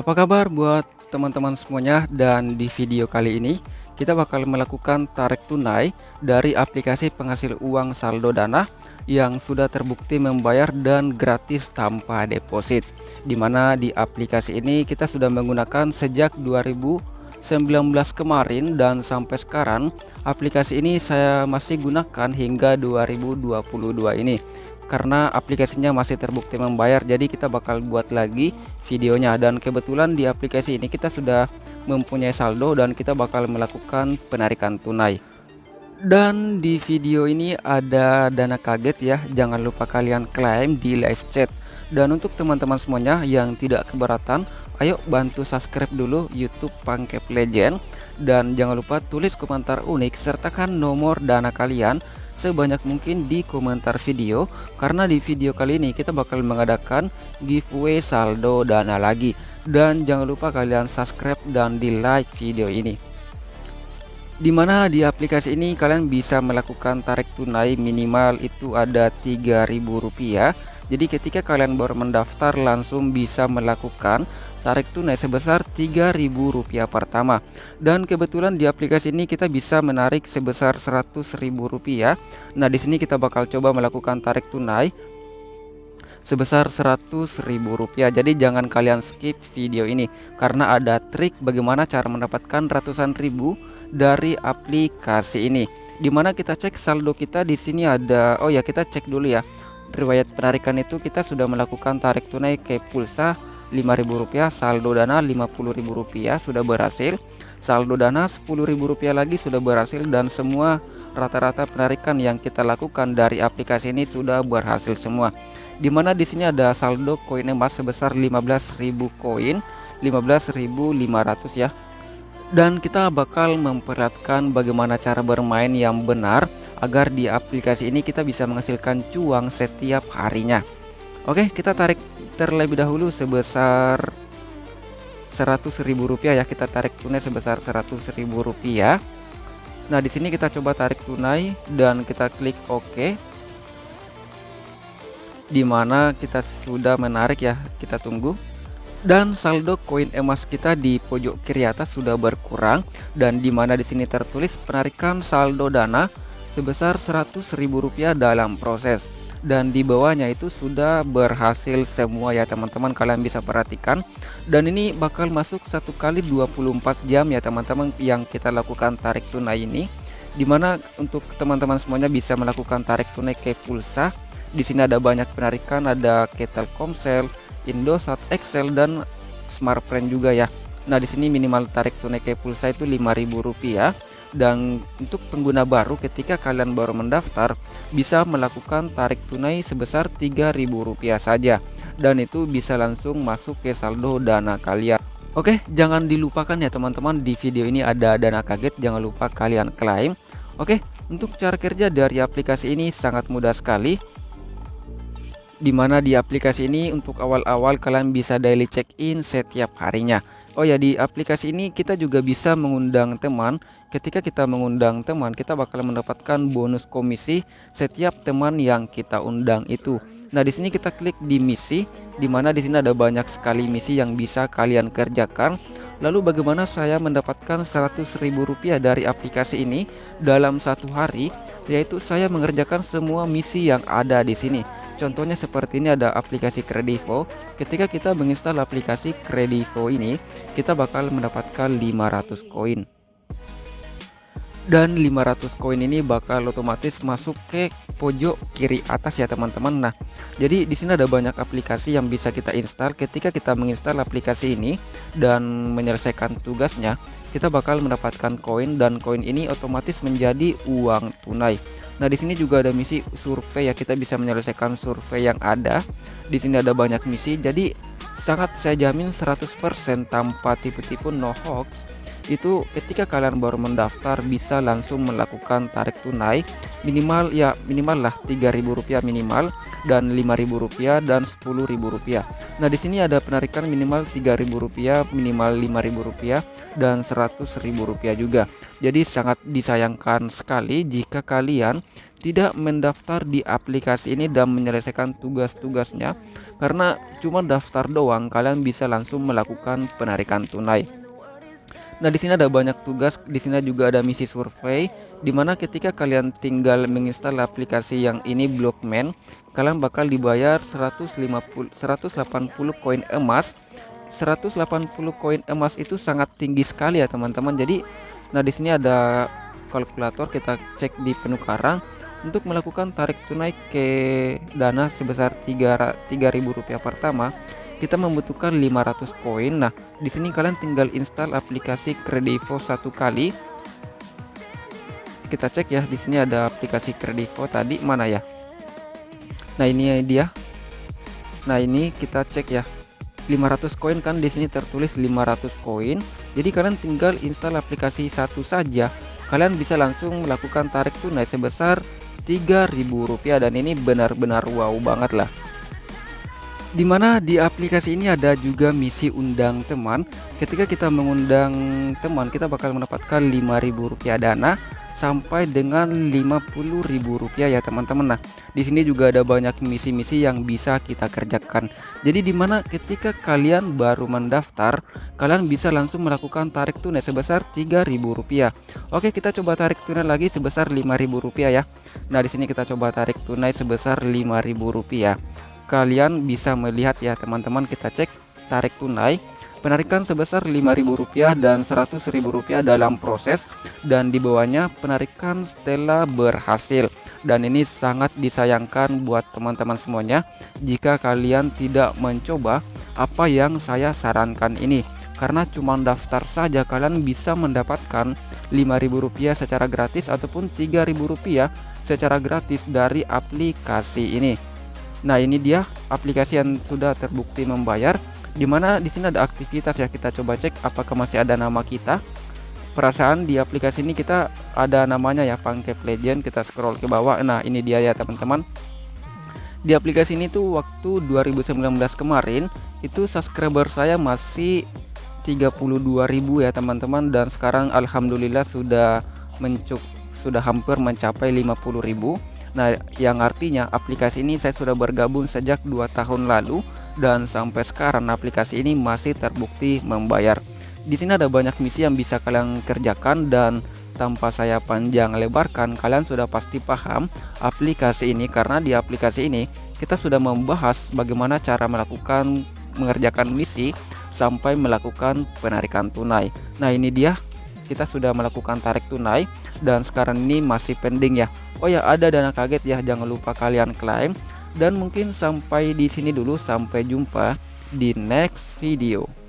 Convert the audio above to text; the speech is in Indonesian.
Apa kabar buat teman-teman semuanya? Dan di video kali ini kita bakal melakukan tarik tunai dari aplikasi penghasil uang saldo dana yang sudah terbukti membayar dan gratis tanpa deposit. Di mana di aplikasi ini kita sudah menggunakan sejak 2019 kemarin dan sampai sekarang aplikasi ini saya masih gunakan hingga 2022 ini karena aplikasinya masih terbukti membayar jadi kita bakal buat lagi videonya. Dan kebetulan di aplikasi ini kita sudah mempunyai saldo dan kita bakal melakukan penarikan tunai. Dan di video ini ada dana kaget ya jangan lupa kalian klaim di live chat. Dan untuk teman-teman semuanya yang tidak keberatan ayo bantu subscribe dulu YouTube Pangkep Legend. Dan jangan lupa tulis komentar unik sertakan nomor dana kalian sebanyak mungkin di komentar video karena di video kali ini kita bakal mengadakan giveaway saldo dana lagi. Dan jangan lupa kalian subscribe dan di like video ini di mana di aplikasi ini kalian bisa melakukan tarik tunai minimal itu ada Rp3.000 jadi ketika kalian baru mendaftar langsung bisa melakukan tarik tunai sebesar Rp3.000 pertama. Dan kebetulan di aplikasi ini kita bisa menarik sebesar Rp100.000 nah di sini kita bakal coba melakukan tarik tunai sebesar Rp100.000 jadi jangan kalian skip video ini karena ada trik bagaimana cara mendapatkan ratusan ribu dari aplikasi ini. Di mana kita cek saldo kita di sini ada oh ya kita cek dulu ya. Riwayat penarikan itu kita sudah melakukan tarik tunai ke pulsa Rp5.000 saldo dana Rp50.000 sudah berhasil. Saldo dana Rp10.000 lagi sudah berhasil dan semua rata-rata penarikan yang kita lakukan dari aplikasi ini sudah berhasil semua. Di mana di sini ada saldo koin emas sebesar 15.000 koin 15.500 ya. Dan kita bakal memperlihatkan bagaimana cara bermain yang benar agar di aplikasi ini kita bisa menghasilkan cuang setiap harinya Oke kita tarik terlebih dahulu sebesar Rp100.000 ya. Kita tarik tunai sebesar Rp100.000 Nah di sini kita coba tarik tunai dan kita klik OK. Di mana kita sudah menarik ya. Kita tunggu. Dan saldo koin emas kita di pojok kiri atas sudah berkurang. Dan di mana di sini tertulis penarikan saldo dana sebesar Rp100.000 dalam proses dan di bawahnya itu sudah berhasil semua ya teman-teman. Kalian bisa perhatikan. Dan ini bakal masuk satu kali 24 jam ya teman-teman yang kita lakukan tarik tunai ini. Di mana untuk teman-teman semuanya bisa melakukan tarik tunai ke pulsa. Di sini ada banyak penarikan ada ke Telkomsel, Indosat, Excel dan Smartfren juga ya. Nah di sini minimal tarik tunai ke pulsa itu Rp5.000 dan untuk pengguna baru ketika kalian baru mendaftar bisa melakukan tarik tunai sebesar Rp3.000 saja. Dan itu bisa langsung masuk ke saldo dana kalian. Oke jangan dilupakan ya teman-teman di video ini ada dana kaget jangan lupa kalian klaim. Oke untuk cara kerja dari aplikasi ini sangat mudah sekali. Di mana di aplikasi ini untuk awal-awal kalian bisa daily check in setiap harinya Oh ya di aplikasi ini kita juga bisa mengundang teman. Ketika kita mengundang teman, kita bakal mendapatkan bonus komisi setiap teman yang kita undang itu. Nah, di sini kita klik di misi, di mana di sini ada banyak sekali misi yang bisa kalian kerjakan. Lalu bagaimana saya mendapatkan Rp100.000 dari aplikasi ini dalam satu hari? Yaitu saya mengerjakan semua misi yang ada di sini. Contohnya seperti ini ada aplikasi Kredivo. Ketika kita menginstal aplikasi Kredivo ini, kita bakal mendapatkan 500 koin. Dan 500 koin ini bakal otomatis masuk ke pojok kiri atas ya teman-teman. Nah, jadi di sini ada banyak aplikasi yang bisa kita install. Ketika kita menginstal aplikasi ini dan menyelesaikan tugasnya, kita bakal mendapatkan koin dan koin ini otomatis menjadi uang tunai. Nah, di sini juga ada misi survei ya, kita bisa menyelesaikan survei yang ada. Di sini ada banyak misi, jadi sangat saya jamin 100% tanpa tipu-tipu no hoax. Itu ketika kalian baru mendaftar bisa langsung melakukan tarik tunai minimal ya minimal lah Rp3.000 minimal dan Rp5.000 dan Rp10.000. Nah, di sini ada penarikan minimal Rp3.000, minimal Rp5.000 dan Rp100.000 juga. Jadi sangat disayangkan sekali jika kalian tidak mendaftar di aplikasi ini dan menyelesaikan tugas-tugasnya karena cuma daftar doang kalian bisa langsung melakukan penarikan tunai. Nah, di sini ada banyak tugas, di sini juga ada misi survei di mana ketika kalian tinggal menginstal aplikasi yang ini Blockman, kalian bakal dibayar 150 180 koin emas. 180 koin emas itu sangat tinggi sekali ya, teman-teman. Jadi, nah di sini ada kalkulator, kita cek di penukaran untuk melakukan tarik tunai ke dana sebesar 3 3000 rupiah pertama kita membutuhkan 500 koin. Nah, di sini kalian tinggal install aplikasi Kredivo satu kali. Kita cek ya, di sini ada aplikasi Kredivo tadi mana ya? Nah, ini dia. Nah, ini kita cek ya. 500 koin kan di sini tertulis 500 koin. Jadi kalian tinggal install aplikasi satu saja. Kalian bisa langsung melakukan tarik tunai sebesar Rp3.000 dan ini benar-benar wow banget lah di mana di aplikasi ini ada juga misi undang teman. Ketika kita mengundang teman kita bakal mendapatkan Rp5.000 dana sampai dengan Rp50.000 ya teman-teman. Nah di sini juga ada banyak misi-misi yang bisa kita kerjakan. Jadi di mana ketika kalian baru mendaftar kalian bisa langsung melakukan tarik tunai sebesar Rp3.000 Oke kita coba tarik tunai lagi sebesar Rp5.000 ya. Nah di sini kita coba tarik tunai sebesar Rp5.000 kalian bisa melihat ya teman-teman. Kita cek tarik tunai. Penarikan sebesar Rp5.000 dan Rp100.000 dalam proses. Dan di bawahnya penarikan setelah berhasil. Dan ini sangat disayangkan buat teman-teman semuanya. Jika kalian tidak mencoba apa yang saya sarankan ini? Karena cuma daftar saja kalian bisa mendapatkan Rp5.000 secara gratis ataupun Rp3.000 secara gratis dari aplikasi ini Nah, ini dia aplikasi yang sudah terbukti membayar. Di mana di sini ada aktivitas ya kita coba cek apakah masih ada nama kita. Perasaan di aplikasi ini kita ada namanya ya Pangkep Legend. Kita scroll ke bawah. Nah, ini dia ya teman-teman. Di aplikasi ini tuh waktu 2019 kemarin itu subscriber saya masih 32.000 ya teman-teman dan sekarang alhamdulillah sudah mencuk sudah hampir mencapai 50.000 Nah, yang artinya aplikasi ini saya sudah bergabung sejak dua tahun lalu dan sampai sekarang aplikasi ini masih terbukti membayar. Di sini ada banyak misi yang bisa kalian kerjakan dan tanpa saya panjang lebarkan kalian sudah pasti paham aplikasi ini karena di aplikasi ini kita sudah membahas bagaimana cara melakukan mengerjakan misi sampai melakukan penarikan tunai. Nah, ini dia kita sudah melakukan tarik tunai dan sekarang ini masih pending ya. Oh ya, ada dana kaget ya, jangan lupa kalian klaim dan mungkin sampai di sini dulu sampai jumpa di next video.